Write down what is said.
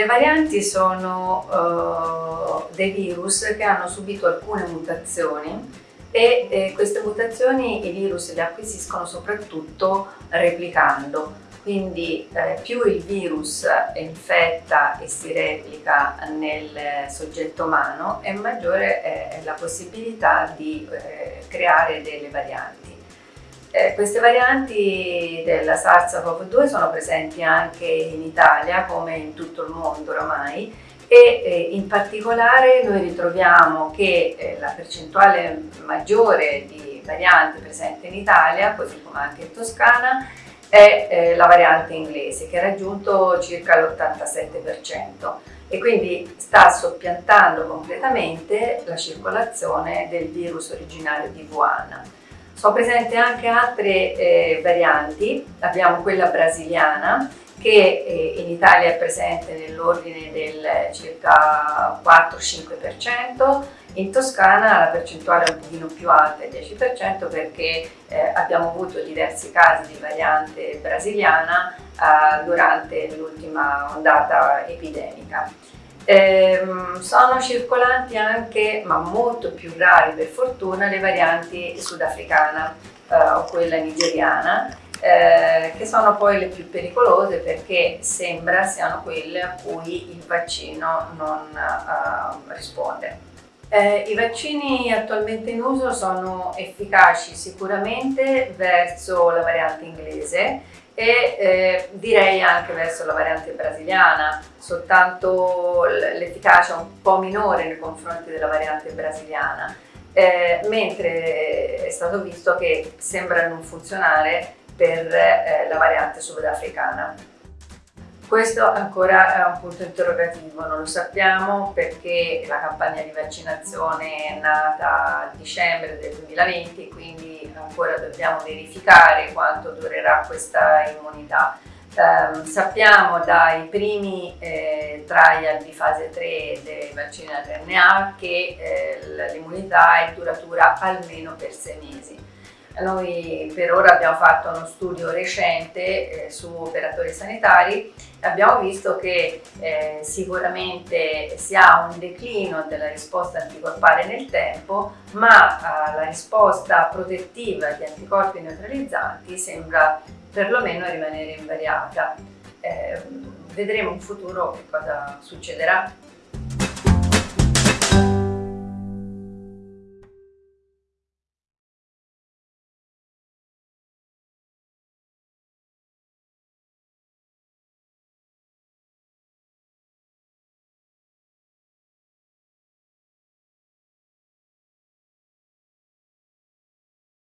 Le varianti sono uh, dei virus che hanno subito alcune mutazioni e eh, queste mutazioni i virus le acquisiscono soprattutto replicando. Quindi eh, più il virus infetta e si replica nel soggetto umano e maggiore è la possibilità di eh, creare delle varianti. Eh, queste varianti della SARS-CoV-2 sono presenti anche in Italia come in tutto il mondo oramai e eh, in particolare noi ritroviamo che eh, la percentuale maggiore di varianti presenti in Italia, così come anche in Toscana, è eh, la variante inglese che ha raggiunto circa l'87% e quindi sta soppiantando completamente la circolazione del virus originario di Wuhan. Sono presenti anche altre eh, varianti, abbiamo quella brasiliana che eh, in Italia è presente nell'ordine del circa 4-5%, in Toscana la percentuale è un pochino più alta, il 10%, perché eh, abbiamo avuto diversi casi di variante brasiliana eh, durante l'ultima ondata epidemica. Ehm, sono circolanti anche, ma molto più rari per fortuna, le varianti sudafricana eh, o quella nigeriana, eh, che sono poi le più pericolose perché sembra siano quelle a cui il vaccino non eh, risponde. Eh, I vaccini attualmente in uso sono efficaci sicuramente verso la variante inglese e eh, direi anche verso la variante brasiliana, soltanto l'efficacia è un po' minore nei confronti della variante brasiliana, eh, mentre è stato visto che sembra non funzionare per eh, la variante sudafricana. Questo ancora è un punto interrogativo, non lo sappiamo perché la campagna di vaccinazione è nata a dicembre del 2020, quindi ancora dobbiamo verificare quanto durerà questa immunità. Eh, sappiamo dai primi eh, trial di fase 3 dei vaccini RNA che eh, l'immunità è duratura almeno per 6 mesi. Noi per ora abbiamo fatto uno studio recente eh, su operatori sanitari e abbiamo visto che eh, sicuramente si ha un declino della risposta anticorpale nel tempo, ma eh, la risposta protettiva di anticorpi neutralizzanti sembra perlomeno rimanere invariata. Eh, vedremo in futuro che cosa succederà.